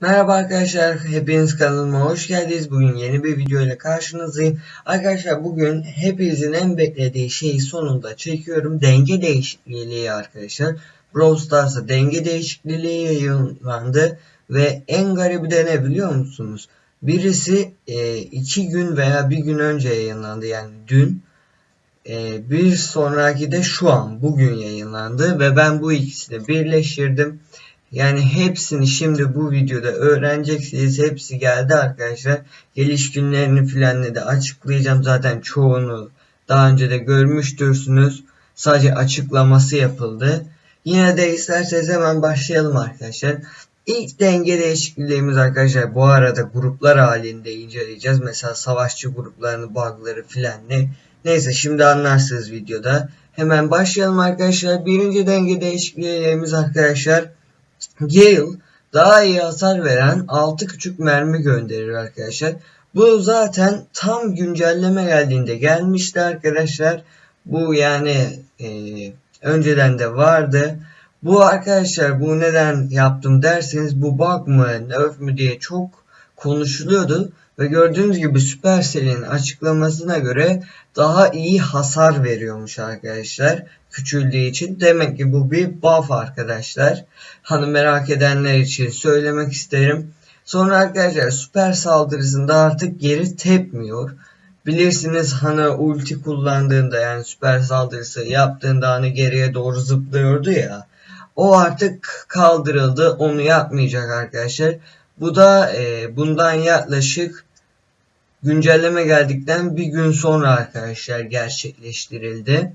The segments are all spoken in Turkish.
Merhaba arkadaşlar, hepiniz kanalıma hoş geldiniz. Bugün yeni bir video ile karşınızdayım. Arkadaşlar bugün hepinizin en beklediği şeyi sonunda çekiyorum. Denge değişikliği arkadaşlar. Brawl Stars'a denge değişikliği yayınlandı. Ve en garibi de ne biliyor musunuz? Birisi e, iki gün veya bir gün önce yayınlandı yani dün. E, bir sonraki de şu an bugün yayınlandı ve ben bu ikisini birleştirdim. Yani hepsini şimdi bu videoda öğreneceksiniz. Hepsi geldi arkadaşlar. Geliş günlerini filan de açıklayacağım. Zaten çoğunu daha önce de görmüştürsünüz. Sadece açıklaması yapıldı. Yine de isterseniz hemen başlayalım arkadaşlar. İlk denge değişikliğimiz arkadaşlar bu arada gruplar halinde inceleyeceğiz. Mesela savaşçı gruplarını, bug'ları filan ne. Neyse şimdi anlarsınız videoda. Hemen başlayalım arkadaşlar. Birinci denge değişikliğimiz arkadaşlar Gale daha iyi hasar veren 6 küçük mermi gönderir arkadaşlar. Bu zaten tam güncelleme geldiğinde gelmişti arkadaşlar. Bu yani e, önceden de vardı. Bu arkadaşlar bu neden yaptım derseniz bu bug mı nerf mü diye çok konuşuluyordu. Ve gördüğünüz gibi Supercell'in açıklamasına göre daha iyi hasar veriyormuş arkadaşlar. Küçüldüğü için. Demek ki bu bir buff arkadaşlar. Hani merak edenler için söylemek isterim. Sonra arkadaşlar süper saldırısında artık geri tepmiyor. Bilirsiniz hani ulti kullandığında yani süper saldırısı yaptığında hani geriye doğru zıplıyordu ya. O artık kaldırıldı. Onu yapmayacak arkadaşlar. Bu da e, bundan yaklaşık güncelleme geldikten bir gün sonra arkadaşlar gerçekleştirildi.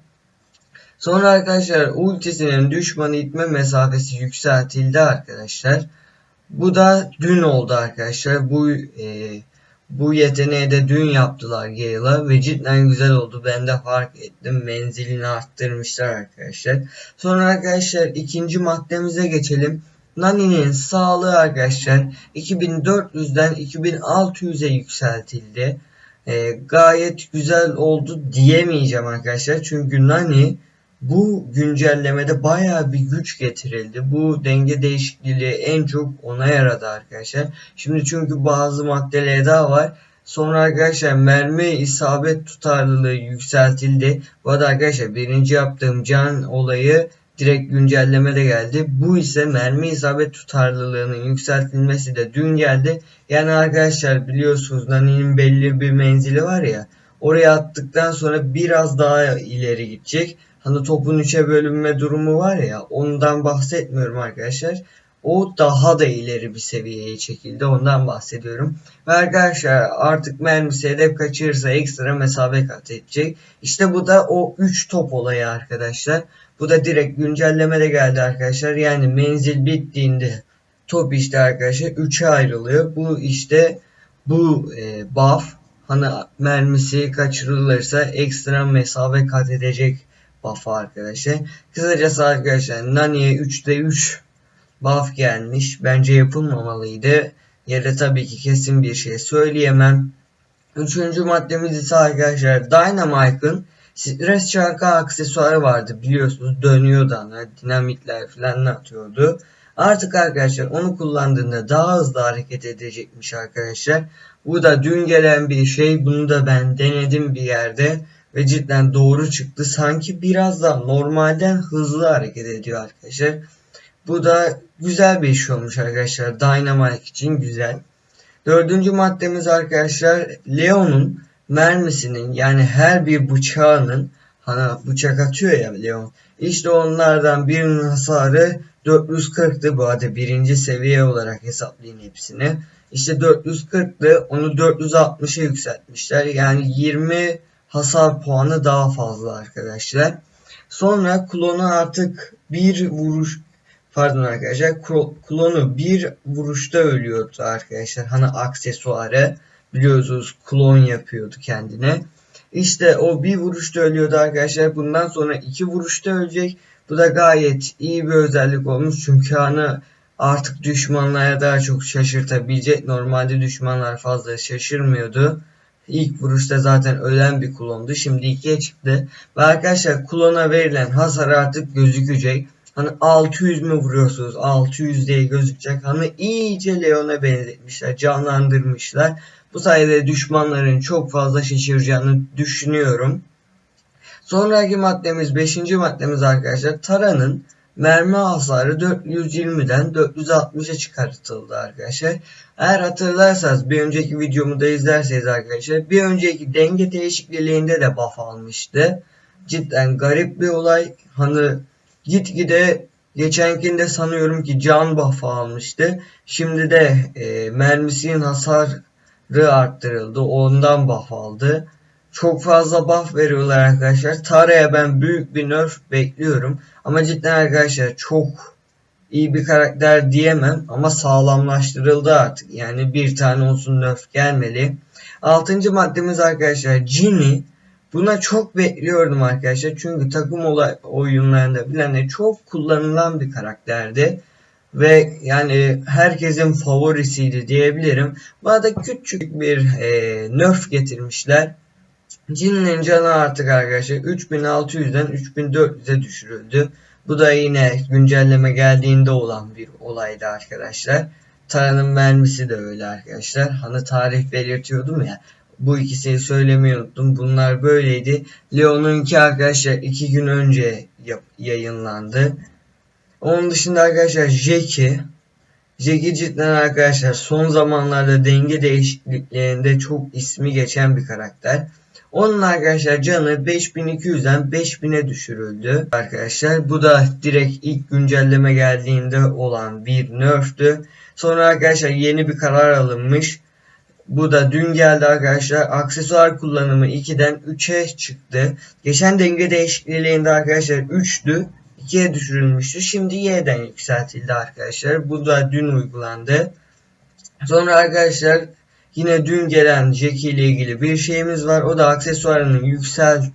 Sonra arkadaşlar ultisinin düşmanı itme mesafesi yükseltildi arkadaşlar. Bu da dün oldu arkadaşlar. Bu e, bu yeteneği de dün yaptılar Gale'a ve cidden güzel oldu. Ben de fark ettim. Menzilini arttırmışlar arkadaşlar. Sonra arkadaşlar ikinci maddemize geçelim. Nani'nin sağlığı arkadaşlar 2400'den 2600'e yükseltildi. E, gayet güzel oldu diyemeyeceğim arkadaşlar. Çünkü Nani bu güncellemede baya bir güç getirildi. Bu denge değişikliği en çok ona yaradı arkadaşlar. Şimdi çünkü bazı maddeler daha var. Sonra arkadaşlar mermi isabet tutarlılığı yükseltildi. Bu arada arkadaşlar birinci yaptığım can olayı direkt güncelleme de geldi. Bu ise mermi isabet tutarlılığının yükseltilmesi de dün geldi. Yani arkadaşlar biliyorsunuz Nani'nin belli bir menzili var ya. Oraya attıktan sonra biraz daha ileri gidecek. Hani topun üçe bölünme durumu var ya ondan bahsetmiyorum arkadaşlar. O daha da ileri bir seviyeye çekildi. Ondan bahsediyorum. Ve arkadaşlar artık mermisi hedef kaçırırsa ekstra mesafe kat edecek. İşte bu da o 3 top olayı arkadaşlar. Bu da direkt güncellemede geldi arkadaşlar. Yani menzil bittiğinde top işte arkadaşlar 3'e ayrılıyor. Bu işte bu e, buff hani mermisi kaçırılırsa ekstra mesafe kat edecek buff arkadaşlar. Kısacası arkadaşlar Nani'ye 3'te 3 buff gelmiş. Bence yapılmamalıydı. Yere tabii ki kesin bir şey söyleyemem. Üçüncü maddemiz ise arkadaşlar Dynamite'ın stres çarkı aksesuarı vardı biliyorsunuz dönüyordu ana dinamitler falan atıyordu. Artık arkadaşlar onu kullandığında daha hızlı hareket edecekmiş arkadaşlar. Bu da dün gelen bir şey. Bunu da ben denedim bir yerde ve cidden doğru çıktı. Sanki biraz da normalden hızlı hareket ediyor arkadaşlar. Bu da güzel bir iş olmuş arkadaşlar. Dynamite için güzel. Dördüncü maddemiz arkadaşlar Leon'un mermisinin yani her bir bıçağının hani bıçak atıyor ya Leon. İşte onlardan birinin hasarı 440'tı bu arada birinci seviye olarak hesaplayın hepsini. İşte 440'tı onu 460'a yükseltmişler. Yani 20 hasar puanı daha fazla arkadaşlar. Sonra klonu artık bir vuruş pardon arkadaşlar klonu bir vuruşta ölüyordu arkadaşlar. Hani aksesuarı biliyorsunuz klon yapıyordu kendine. İşte o bir vuruşta ölüyordu arkadaşlar. Bundan sonra iki vuruşta ölecek. Bu da gayet iyi bir özellik olmuş. Çünkü hani artık düşmanlara daha çok şaşırtabilecek. Normalde düşmanlar fazla şaşırmıyordu. İlk vuruşta zaten ölen bir klondu. Şimdi ikiye çıktı. Ve arkadaşlar klona verilen hasar artık gözükecek. Hani 600 mü vuruyorsunuz? 600 diye gözükecek. Hani iyice Leon'a benzetmişler. Canlandırmışlar. Bu sayede düşmanların çok fazla şaşıracağını düşünüyorum. Sonraki maddemiz 5. maddemiz arkadaşlar Tara'nın mermi hasarı 420'den 460'a çıkartıldı arkadaşlar. Eğer hatırlarsanız bir önceki videomu da izlerseniz arkadaşlar bir önceki denge değişikliğinde de buff almıştı. Cidden garip bir olay. Hani gitgide geçenkinde sanıyorum ki can buff almıştı. Şimdi de e, mermisinin hasarı arttırıldı. Ondan buff aldı. Çok fazla buff veriyorlar arkadaşlar. Tara'ya ben büyük bir nerf bekliyorum. Ama cidden arkadaşlar çok iyi bir karakter diyemem ama sağlamlaştırıldı artık. Yani bir tane olsun nerf gelmeli. Altıncı maddemiz arkadaşlar Ginny. Buna çok bekliyordum arkadaşlar. Çünkü takım olay oyunlarında bilen çok kullanılan bir karakterdi. Ve yani herkesin favorisiydi diyebilirim. Bana da küçük bir e, nerf getirmişler. Cin'in canı artık arkadaşlar 3600'den 3400'e düşürüldü. Bu da yine güncelleme geldiğinde olan bir olaydı arkadaşlar. Tara'nın mermisi de öyle arkadaşlar. Hani tarih belirtiyordum ya. Bu ikisini söylemeyi unuttum. Bunlar böyleydi. Leon'unki arkadaşlar 2 gün önce yayınlandı. Onun dışında arkadaşlar Jackie. Jackie cidden arkadaşlar son zamanlarda denge değişikliklerinde çok ismi geçen bir karakter. Onun arkadaşlar canı 5200'den 5000'e düşürüldü. Arkadaşlar bu da direkt ilk güncelleme geldiğinde olan bir nerftü. Sonra arkadaşlar yeni bir karar alınmış. Bu da dün geldi arkadaşlar. Aksesuar kullanımı 2'den 3'e çıktı. Geçen denge değişikliğinde arkadaşlar 3'tü. 2'ye düşürülmüştü. Şimdi Y'den yükseltildi arkadaşlar. Bu da dün uygulandı. Sonra arkadaşlar Yine dün gelen Jackie ile ilgili bir şeyimiz var. O da aksesuarının yükselt,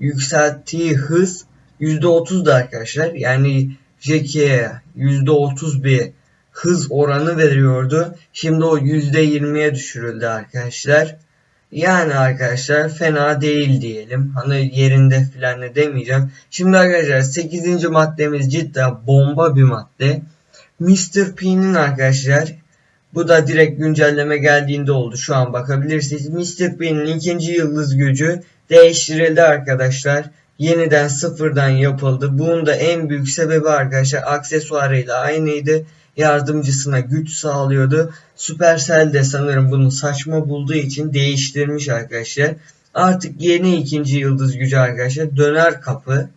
yükselttiği hız %30'da arkadaşlar. Yani Jackie'ye %30 bir hız oranı veriyordu. Şimdi o %20'ye düşürüldü arkadaşlar. Yani arkadaşlar fena değil diyelim. Hani yerinde filan ne demeyeceğim. Şimdi arkadaşlar 8. maddemiz cidden bomba bir madde. Mr. P'nin arkadaşlar bu da direkt güncelleme geldiğinde oldu. Şu an bakabilirsiniz. Mr. P'nin ikinci yıldız gücü değiştirildi arkadaşlar. Yeniden sıfırdan yapıldı. Bunun da en büyük sebebi arkadaşlar aksesuarıyla aynıydı. Yardımcısına güç sağlıyordu. Supercell de sanırım bunu saçma bulduğu için değiştirmiş arkadaşlar. Artık yeni ikinci yıldız gücü arkadaşlar döner kapı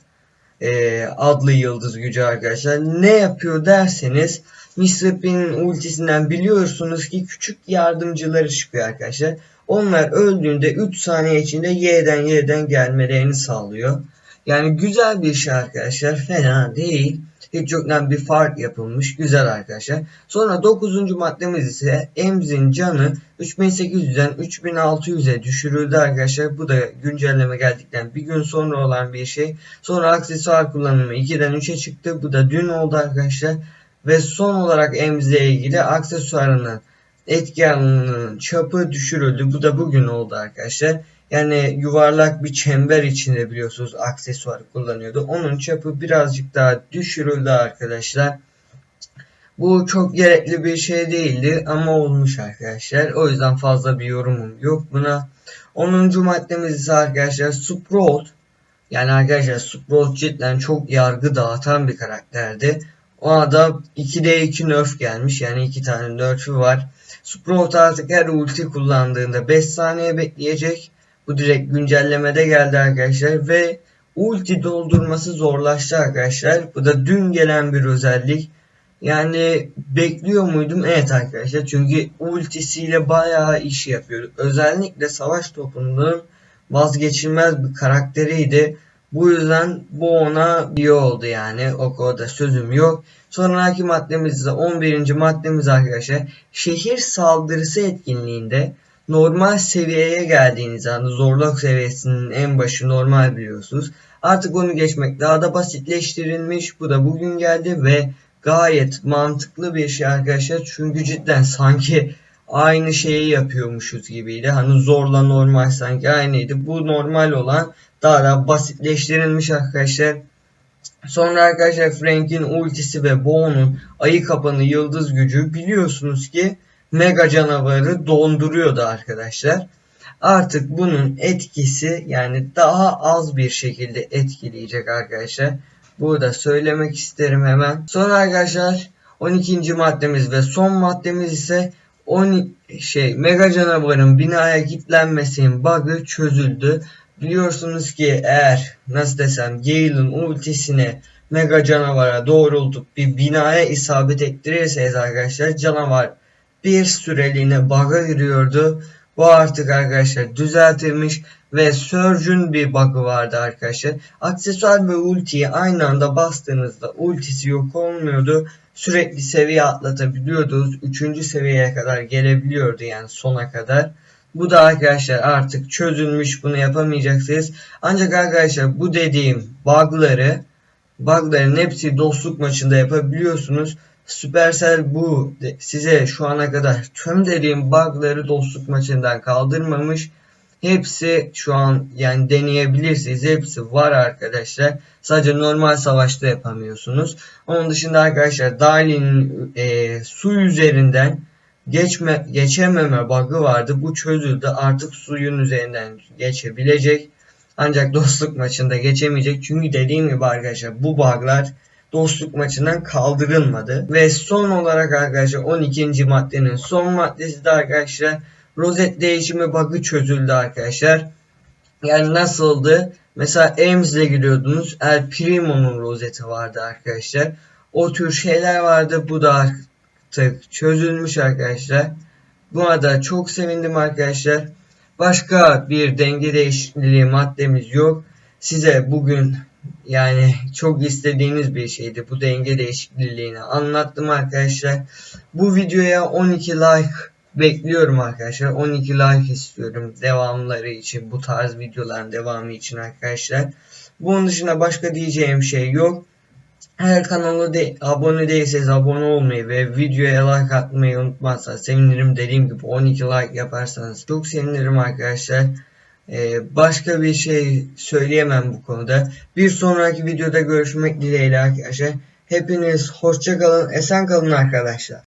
e, adlı yıldız gücü arkadaşlar. Ne yapıyor derseniz Mr. P'nin ultisinden biliyorsunuz ki küçük yardımcıları çıkıyor arkadaşlar. Onlar öldüğünde 3 saniye içinde Y'den Y'den gelmelerini sağlıyor. Yani güzel bir şey arkadaşlar. Fena değil. Hiç yoktan bir fark yapılmış. Güzel arkadaşlar. Sonra 9. maddemiz ise Emz'in canı 3800'den 3600'e düşürüldü arkadaşlar. Bu da güncelleme geldikten bir gün sonra olan bir şey. Sonra aksesuar kullanımı 2'den 3'e çıktı. Bu da dün oldu arkadaşlar. Ve son olarak Emz'le ilgili aksesuarının etki alanının çapı düşürüldü. Bu da bugün oldu arkadaşlar. Yani yuvarlak bir çember içinde biliyorsunuz aksesuar kullanıyordu. Onun çapı birazcık daha düşürüldü arkadaşlar. Bu çok gerekli bir şey değildi ama olmuş arkadaşlar. O yüzden fazla bir yorumum yok buna. 10. maddemiz ise arkadaşlar Sprout. Yani arkadaşlar Sprout cidden çok yargı dağıtan bir karakterdi. Ona da 2'de 2 nerf gelmiş. Yani 2 tane nerf'ü var. Sprout artık her ulti kullandığında 5 saniye bekleyecek. Bu direkt güncellemede geldi arkadaşlar. Ve ulti doldurması zorlaştı arkadaşlar. Bu da dün gelen bir özellik. Yani bekliyor muydum? Evet arkadaşlar. Çünkü ultisiyle bayağı iş yapıyor. Özellikle savaş topunun vazgeçilmez bir karakteriydi. Bu yüzden bu ona iyi oldu yani. O konuda sözüm yok. Sonraki maddemiz ise 11. maddemiz arkadaşlar. Şehir saldırısı etkinliğinde normal seviyeye geldiğiniz anda zorluk seviyesinin en başı normal biliyorsunuz. Artık onu geçmek daha da basitleştirilmiş. Bu da bugün geldi ve gayet mantıklı bir şey arkadaşlar. Çünkü cidden sanki aynı şeyi yapıyormuşuz gibiydi. Hani zorla normal sanki aynıydı. Bu normal olan daha da basitleştirilmiş arkadaşlar. Sonra arkadaşlar Frank'in ultisi ve Bo'nun ayı kapanı yıldız gücü biliyorsunuz ki mega canavarı donduruyordu arkadaşlar. Artık bunun etkisi yani daha az bir şekilde etkileyecek arkadaşlar. Burada söylemek isterim hemen. Sonra arkadaşlar 12. maddemiz ve son maddemiz ise 10 şey mega canavarın binaya kilitlenmesinin bug'ı çözüldü. Biliyorsunuz ki eğer nasıl desem Gale'ın ultisine mega canavara doğrultup bir binaya isabet ettirirseniz arkadaşlar canavar bir süreliğine bug'a giriyordu. Bu artık arkadaşlar düzeltilmiş ve Surge'ün bir bug'ı vardı arkadaşlar. Aksesuar ve ultiyi aynı anda bastığınızda ultisi yok olmuyordu. Sürekli seviye atlatabiliyordunuz. Üçüncü seviyeye kadar gelebiliyordu yani sona kadar. Bu da arkadaşlar artık çözülmüş bunu yapamayacaksınız. Ancak arkadaşlar bu dediğim bug'ları bug'ların hepsi dostluk maçında yapabiliyorsunuz. Supercell bu size şu ana kadar tüm dediğim bug'ları dostluk maçından kaldırmamış. Hepsi şu an yani deneyebilirsiniz. Hepsi var arkadaşlar. Sadece normal savaşta yapamıyorsunuz. Onun dışında arkadaşlar Dali'nin e, su üzerinden geçme geçememe bug'ı vardı. Bu çözüldü. Artık suyun üzerinden geçebilecek. Ancak dostluk maçında geçemeyecek. Çünkü dediğim gibi arkadaşlar bu bug'lar dostluk maçından kaldırılmadı. Ve son olarak arkadaşlar 12. maddenin son maddesi de arkadaşlar rozet değişimi bug'ı çözüldü arkadaşlar. Yani nasıldı? Mesela Ames'le giriyordunuz. El Primo'nun rozeti vardı arkadaşlar. O tür şeyler vardı. Bu da artık çözülmüş arkadaşlar. Buna da çok sevindim arkadaşlar. Başka bir denge değişikliği maddemiz yok. Size bugün yani çok istediğiniz bir şeydi. Bu denge değişikliğini anlattım arkadaşlar. Bu videoya 12 like bekliyorum arkadaşlar. 12 like istiyorum devamları için. Bu tarz videoların devamı için arkadaşlar. Bunun dışında başka diyeceğim şey yok. Eğer kanala de, abone değilseniz abone olmayı ve videoya like atmayı unutmazsanız sevinirim. Dediğim gibi 12 like yaparsanız çok sevinirim arkadaşlar. Ee, başka bir şey söyleyemem bu konuda. Bir sonraki videoda görüşmek dileğiyle arkadaşlar. Hepiniz hoşça kalın, esen kalın arkadaşlar.